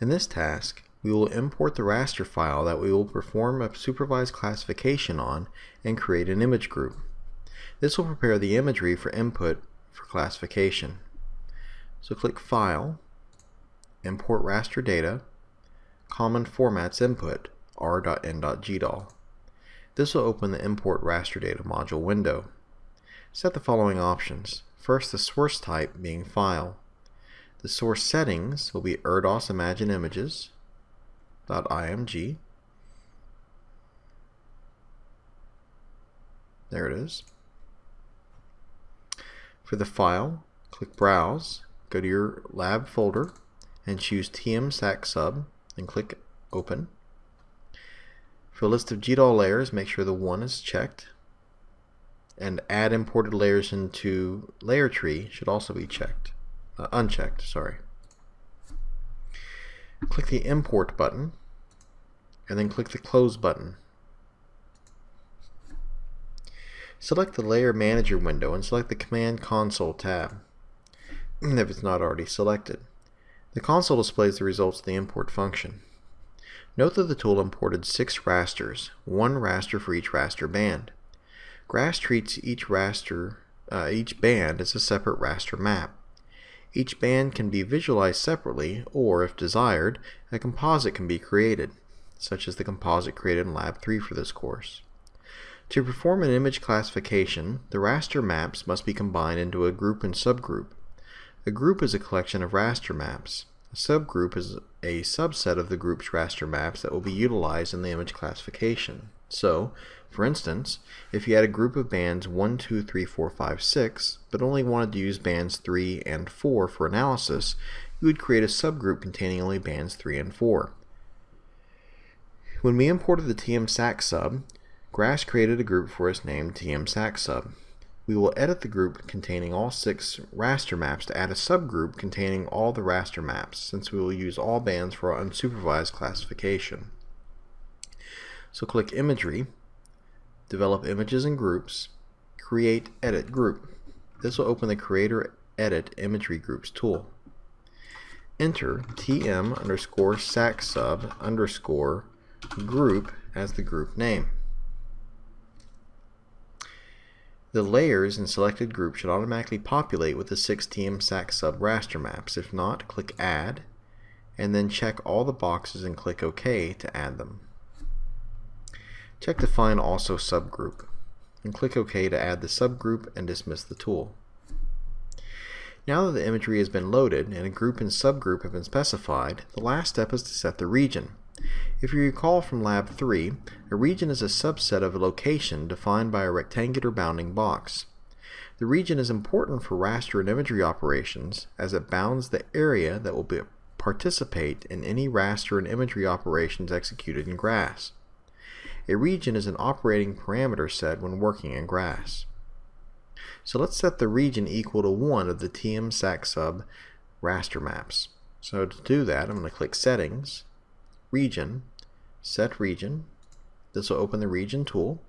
In this task, we will import the raster file that we will perform a supervised classification on and create an image group. This will prepare the imagery for input for classification. So click File, Import Raster Data, Common Formats Input, r.in.gdal. This will open the Import Raster Data module window. Set the following options. First, the source type being File. The source settings will be ERDAS Imagine Images, .img. There it is. For the file, click Browse, go to your lab folder, and choose tmsacsub, and click Open. For a list of GDAL layers, make sure the 1 is checked, and add imported layers into layer tree should also be checked, uh, unchecked, sorry. Click the Import button, and then click the Close button. Select the Layer Manager window and select the Command Console tab if it's not already selected. The console displays the results of the import function. Note that the tool imported six rasters, one raster for each raster band. GRASS treats each raster, uh, each band as a separate raster map. Each band can be visualized separately, or if desired, a composite can be created such as the composite created in Lab 3 for this course. To perform an image classification, the raster maps must be combined into a group and subgroup. A group is a collection of raster maps. A subgroup is a subset of the group's raster maps that will be utilized in the image classification. So, for instance, if you had a group of bands 1, 2, 3, 4, 5, 6, but only wanted to use bands 3 and 4 for analysis, you would create a subgroup containing only bands 3 and 4. When we imported the tmsac sub, GRASS created a group for us named tmsac sub. We will edit the group containing all six raster maps to add a subgroup containing all the raster maps, since we will use all bands for our unsupervised classification. So click Imagery, Develop Images and Groups, Create Edit Group. This will open the Creator Edit Imagery Groups tool. Enter tm underscore sac sub underscore group as the group name. The layers in selected group should automatically populate with the 6TM SAC sub raster maps. If not, click Add, and then check all the boxes and click OK to add them. Check Define Also Subgroup, and click OK to add the subgroup and dismiss the tool. Now that the imagery has been loaded and a group and subgroup have been specified, the last step is to set the region. If you recall from Lab 3, a region is a subset of a location defined by a rectangular bounding box. The region is important for raster and imagery operations as it bounds the area that will participate in any raster and imagery operations executed in GRASS. A region is an operating parameter set when working in GRASS. So let's set the region equal to 1 of the TM-SAC sub raster maps. So to do that, I'm going to click Settings, region, set region. This will open the region tool.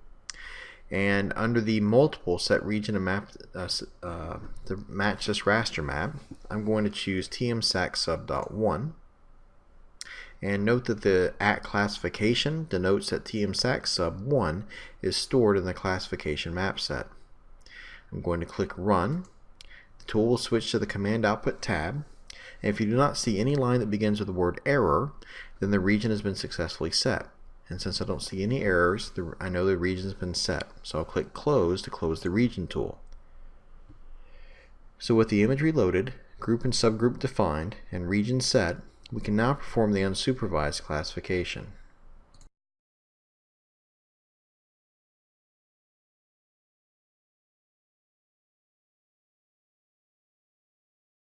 And under the multiple set region and map uh, uh, to match this raster map, I'm going to choose tmsac sub.1. And note that the at classification denotes that tmsac sub 1 is stored in the classification map set. I'm going to click Run. The tool will switch to the Command Output tab. And if you do not see any line that begins with the word error, then the region has been successfully set. And since I don't see any errors, the, I know the region has been set. So I'll click Close to close the region tool. So with the imagery loaded, group and subgroup defined, and region set, we can now perform the unsupervised classification.